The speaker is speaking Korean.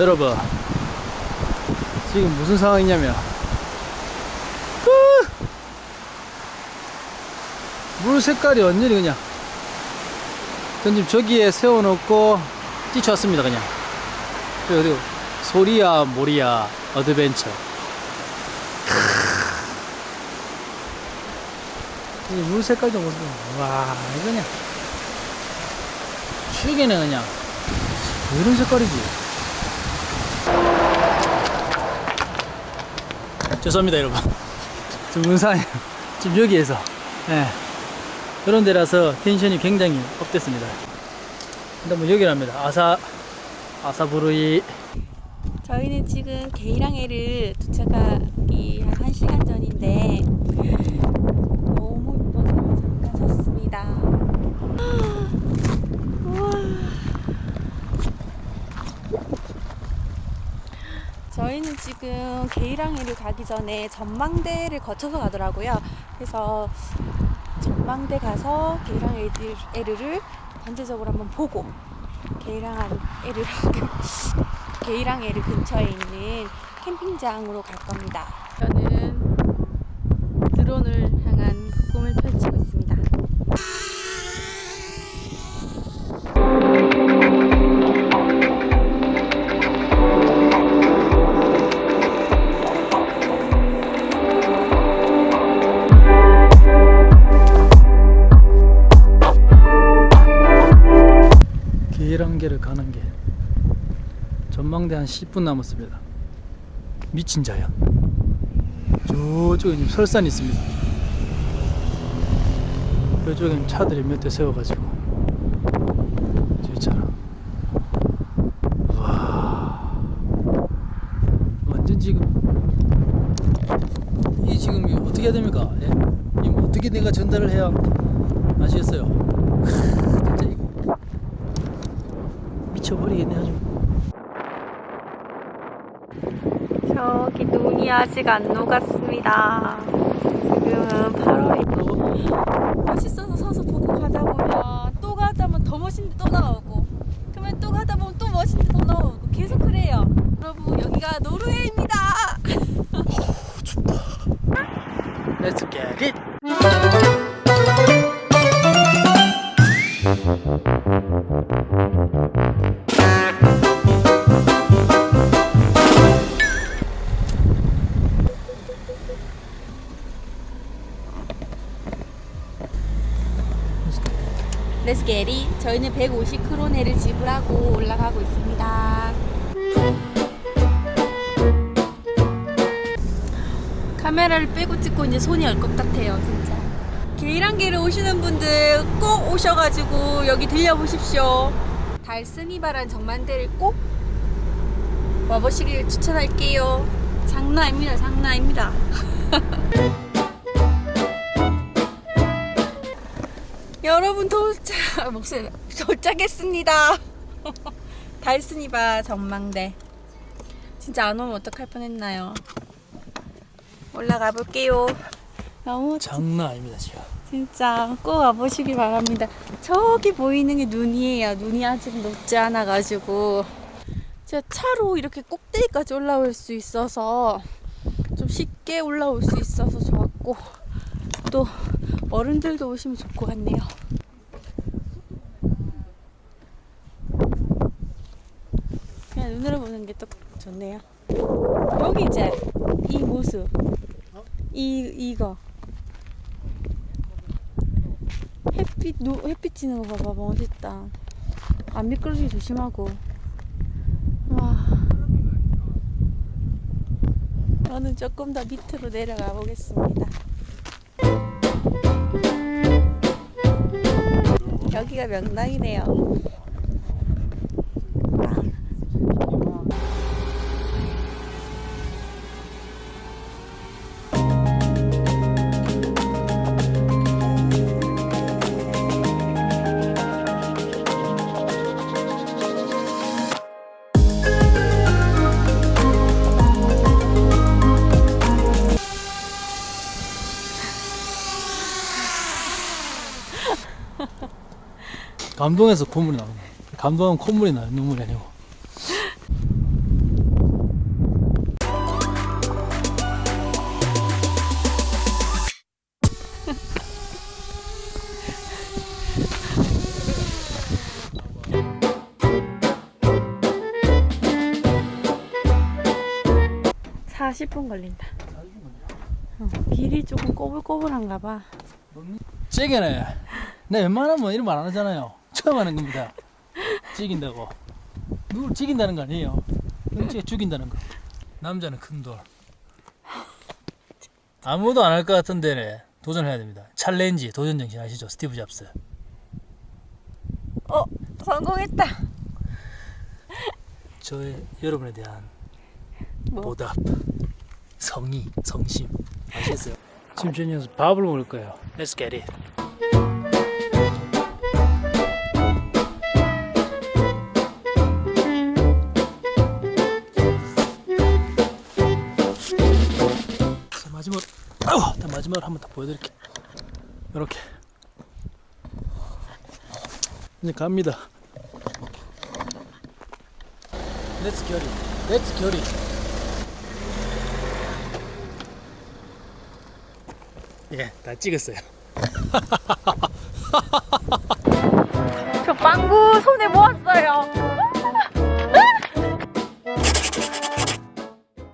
여러분 지금 무슨 상황이냐면 물 색깔이 완전히 그냥. 전 지금 저기에 세워놓고 뛰쳐왔습니다 그냥. 그리고, 소리야 모리야 adventure. 이 물 색깔도 보세요 와 이거 그냥. 죽이네 그냥. 이런 색깔이지 죄송합니다 여러분. 지금 문산에 지금 여기에서 예. 그런 데라서 텐션이 굉장히 업됐습니다. 근데 뭐 여기랍니다. 아사 아사부르이. 저희는 지금 게이랑에를 도착하기 한 1시간 전인데 너무 이뻐서 잠깐 섰습니다. 우와. 저희는 지금 게이랑에를 가기 전에 전망대를 거쳐서 가더라고요. 그래서 전망대 가서 게이랑에를 전체적으로 한번 보고 게이랑에를 게이랑 에르 근처에 있는 캠핑장으로 갈 겁니다. 저는 드론을 계란계를 가는 게 전망대 한 10분 남았습니다. 미친 자연. 저쪽에 설산이 있습니다. 이쪽엔 차들이 몇 대 세워가지고 저기처럼 와 완전 지금 이 지금 이거 어떻게 해야 됩니까? 예? 이거 어떻게 내가 전달을 해야 아시겠어요? 미쳐버리겠네 아주. 저기 눈이 아직 안 녹았습니다. 지금은 8월이 멋있어서 서서 보고 가다 보면 또 가다 보면 더 멋있는데 또 나오고 그러면 또 가다 보면 또 멋있는데 더 나오고 계속 그래요. 여러분 여기가 노르웨이입니다. Let's get it. 레스게리 저희는 150크로네를 지불하고 올라가고 있습니다. 카메라를 빼고 찍고 이제 손이 얼 것 같아요, 진짜. 게이랑게를 오시는 분들 꼭 오셔가지고 여기 들려보십시오. 달스니바란 정만대를 꼭 와보시길 추천할게요. 장난 아닙니다. 여러분 도착 목소리 도착했습니다. 달스니바 전망대. 진짜 안 오면 어떡할 뻔했나요? 올라가 볼게요. 너무 장난 아닙니다 지금. 진짜 꼭 와보시기 바랍니다. 저기 보이는 게 눈이에요. 눈이 아직 녹지 않아 가지고 제가 차로 이렇게 꼭대기까지 올라올 수 있어서 좀 쉽게 올라올 수 있어서 어른들도 오시면 좋을 것 같네요. 그냥 눈으로 보는 게 또 좋네요. 여기 이제 이 모습, 이 이거 햇빛 노, 햇빛 지는 거 봐봐 멋있다. 안 미끄러지게 조심하고. 와. 저는 조금 더 밑으로 내려가 보겠습니다. 여기가 명당이네요. 감동해서 콧물이 나오네 감동하면 콧물이 나요 눈물이 아니고. 40분 걸린다. 어, 길이 조금 꼬불꼬불한가 봐. 찌기네. 네 웬만하면 이런 말 안 하잖아요. 처음 하는 겁니다. 찌긴다고. 누굴 찌긴다는 거 아니에요. 찌개 죽인다는 거. 남자는 큰 돌. 아무도 안 할 것 같은데 도전해야 됩니다. challenge 도전 정신 아시죠? 스티브 잡스. 어, 성공했다. 저의 여러분에 대한 뭐? 보답, 성의, 성심 아시겠어요? 지금 저녁에 밥을 먹을 거예요. Let's get it. 마지막으로 한번 더 보여드릴게. 이렇게. 이제 갑니다. Let's get it. Let's get it. 예, 다 찍었어요.